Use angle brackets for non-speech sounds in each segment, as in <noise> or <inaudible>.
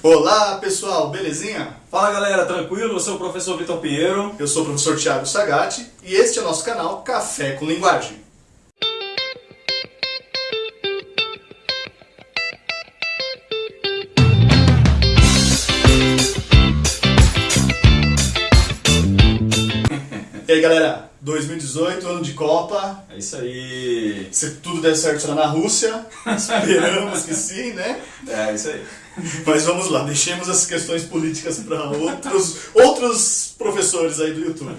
Olá pessoal, belezinha? Fala galera, tranquilo? Eu sou o professor Vitor Pinheiro. Eu sou o professor Thiago Sagatti e este é o nosso canal Café com Linguagem. <laughs> E aí galera, 2018, ano de Copa. É isso aí. Se tudo der certo será na Rússia. <laughs> Esperamos que sim, né? É isso aí. Mas vamos lá, deixemos as questões políticas para outros, outros professores aí do YouTube.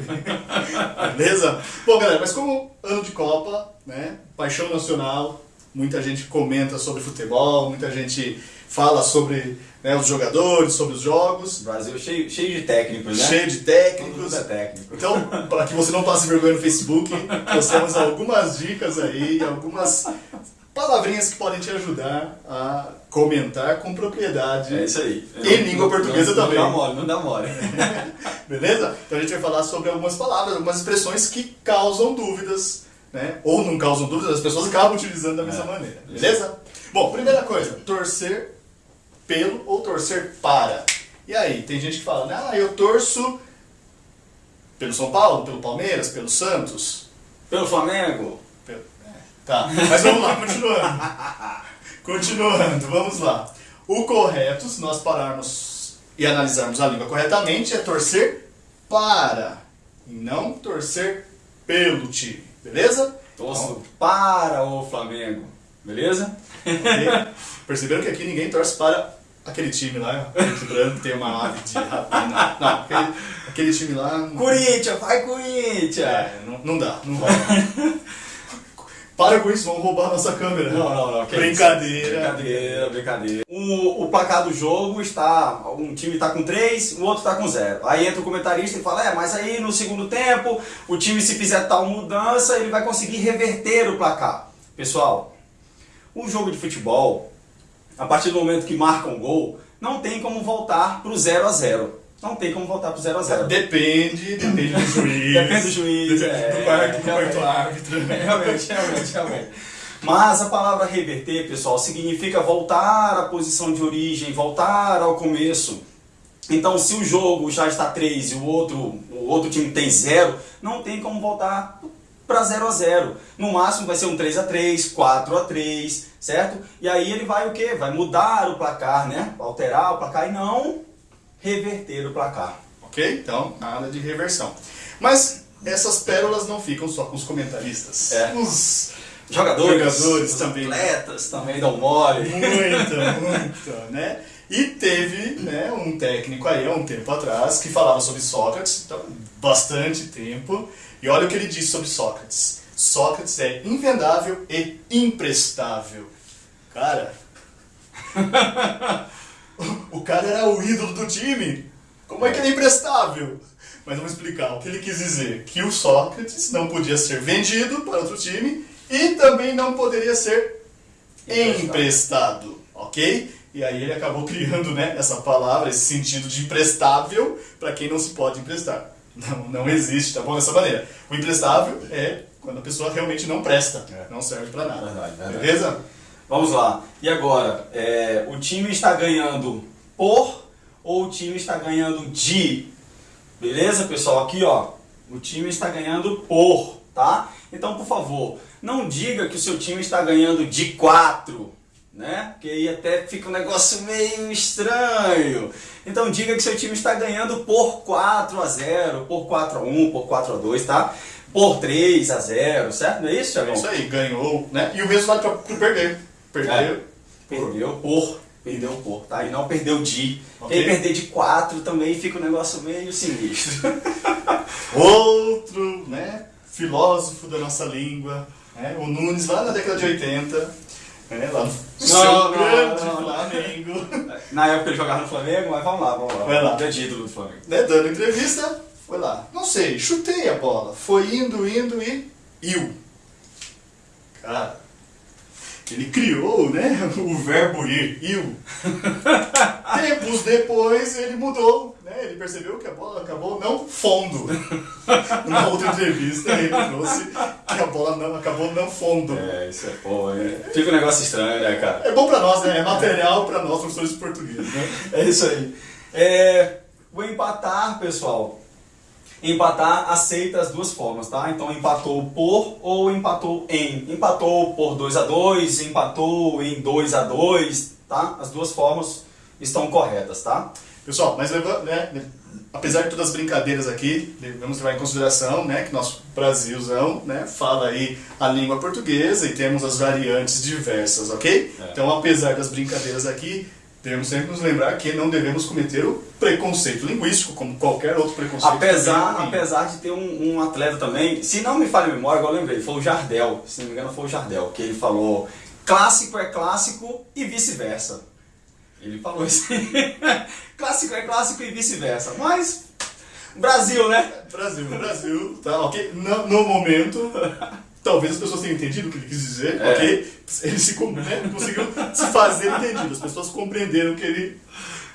Beleza? Bom, galera, mas como ano de Copa, né? Paixão nacional, muita gente comenta sobre futebol, muita gente fala sobre né, os jogadores, sobre os jogos. Brasil cheio, cheio de técnicos, né? Cheio de técnicos. Todo mundo é técnico. Então, para que você não passe vergonha no Facebook, nós temos algumas dicas aí, algumas palavrinhas que podem te ajudar a comentar com propriedade. É isso aí. Em língua portuguesa não, também. Não dá mole, não dá mole. <laughs> Beleza? Então a gente vai falar sobre algumas palavras, algumas expressões que causam dúvidas, né? Ou não causam dúvidas, as pessoas acabam utilizando da mesma É. maneira. Beleza? Bom, primeira coisa, torcer pelo ou torcer para. E aí, tem gente que fala, né? Ah, eu torço pelo São Paulo, pelo Palmeiras, pelo Santos. Pelo Flamengo? Pelo- é, Tá, mas vamos lá, continuando. <laughs> Continuando, vamos lá. O correto, se nós pararmos e analisarmos a língua corretamente, é torcer para e não torcer pelo time, beleza? Torço para o Flamengo. Beleza? Ok? Perceberam que aqui ninguém torce para aquele time lá, branco, tem uma ave de rapina. Não, aquele, aquele time lá. Corinthians, vai Corinthians! É, não, não dá, não vai. Para com isso, vão roubar a nossa câmera. Não, não, não. Brincadeira. Brincadeira, brincadeira. O, o placar do jogo está. Um time está com 3, o outro está com 0. Aí entra o comentarista e fala: É, mas aí no segundo tempo, o time, se fizer tal mudança, ele vai conseguir reverter o placar. Pessoal, o jogo de futebol, a partir do momento que marca um gol, não tem como voltar para o 0 a 0 Não tem como voltar para o 0 a 0 Depende, <laughs> depende do juiz. Depende do juiz, depende é, do quarto, do quarto árbitro. <laughs> Realmente, realmente, realmente. Mas a palavra reverter, pessoal, significa voltar à posição de origem, voltar ao começo. Então, se o jogo já está 3 e o outro, o outro time tem 0, não tem como voltar para 0 a 0. No máximo vai ser um 3 a 3, 4 a 3, certo? E aí ele vai o quê? Vai mudar o placar, né? Alterar o placar e não reverter o placar. Ok? Então, nada de reversão. Mas essas pérolas não ficam só com os comentaristas. É. Os Jogadores, Jogadores os também. atletas também dão mole. Muita, muita, né? E teve né, um técnico aí há um tempo atrás que falava sobre Sócrates, então, bastante tempo, e olha o que ele disse sobre Sócrates. Sócrates é invendável e imprestável. Cara, <laughs> o cara era o ídolo do time. Como é que ele é imprestável? Mas vamos explicar o que ele quis dizer. Que o Sócrates não podia ser vendido para outro time e também não poderia ser Emprestado. emprestado, ok? E aí ele acabou criando né, essa palavra, esse sentido de emprestável para quem não se pode emprestar. Não, não existe, tá bom? Dessa maneira. O emprestável é quando a pessoa realmente não presta, É. não serve para nada. Verdade, verdade. Beleza? Vamos lá. E agora, é, o time está ganhando por ou o time está ganhando de? Beleza, pessoal? Aqui, ó. O time está ganhando por, tá? Então, por favor, não diga que o seu time está ganhando de 4, né? Porque aí até fica um negócio meio estranho. Então, diga que seu time está ganhando por 4 a 0, por 4 a 1, por 4 a 2, tá? Por 3 a 0, certo? Não é isso, É Thiagão? isso aí, ganhou, né? E o resultado para perder. Perdeu. É. Perdeu por. Perdeu por, tá? E não perdeu de. Ok. Quem perder de 4 também fica um negócio meio sinistro. <laughs> Outro, né? Filósofo da nossa língua, né? O Nunes lá na década de 80, né? Lá no seu não, grande não. Flamengo. Na época ele jogava no Flamengo, mas vamos lá, vamos lá. Vai lá. Grande ídolo do Flamengo. né, dando entrevista, foi lá. Não sei, chutei a bola. Foi indo, indo e iu. Cara, ele criou, né, <laughs> o verbo ir, iu. <laughs> Tempos depois ele mudou, né, ele percebeu que a bola acabou não fundo. Numa outra entrevista, ele trouxe que a bola não, acabou não fundo. É, isso é bom, hein? Fica um negócio estranho, né, cara? É bom pra nós, né? É material pra nós, professores de português, né? É isso aí. É, o empatar, pessoal. Empatar aceita as duas formas, tá? Então empatou por ou empatou em. Empatou por 2 a 2 empatou em 2 a 2 tá? As duas formas estão corretas, tá? Pessoal, mas leva- né, apesar de todas as brincadeiras aqui, devemos levar em consideração né, que nosso Brasilzão né, fala aí a língua portuguesa e temos as variantes diversas, ok? É. Então, apesar das brincadeiras aqui, devemos sempre nos lembrar que não devemos cometer o preconceito linguístico, como qualquer outro preconceito. Apesar, apesar de ter um, um atleta também, se não me falha a memória, agora eu lembrei, foi o Jardel, se não me engano foi o Jardel, que ele falou clássico é clássico e vice-versa. Ele falou isso <laughs> clássico é clássico e vice-versa. Mas, Brasil, né? Brasil, Brasil, tá, ok? No, no momento, talvez as pessoas tenham entendido o que ele quis dizer, É. ok? Ele se, né, conseguiu se fazer entendido, as pessoas compreenderam o que ele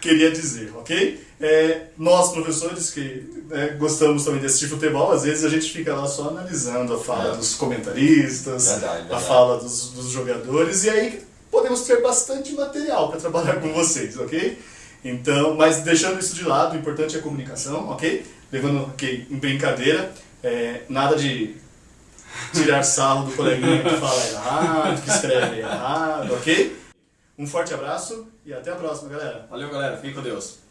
queria dizer, ok? É, nós, professores, que né, gostamos também de assistir futebol, às vezes a gente fica lá só analisando a fala É. dos comentaristas, Verdade, a verdade. fala dos, dos jogadores, e aí podemos ter bastante material para trabalhar com vocês, ok? Então, mas deixando isso de lado, o importante é a comunicação, ok? Levando ok, em brincadeira, é, nada de tirar sarro do coleguinha que fala errado, que escreve errado, ok? Um forte abraço e até a próxima, galera. Valeu, galera. Fiquem com Deus.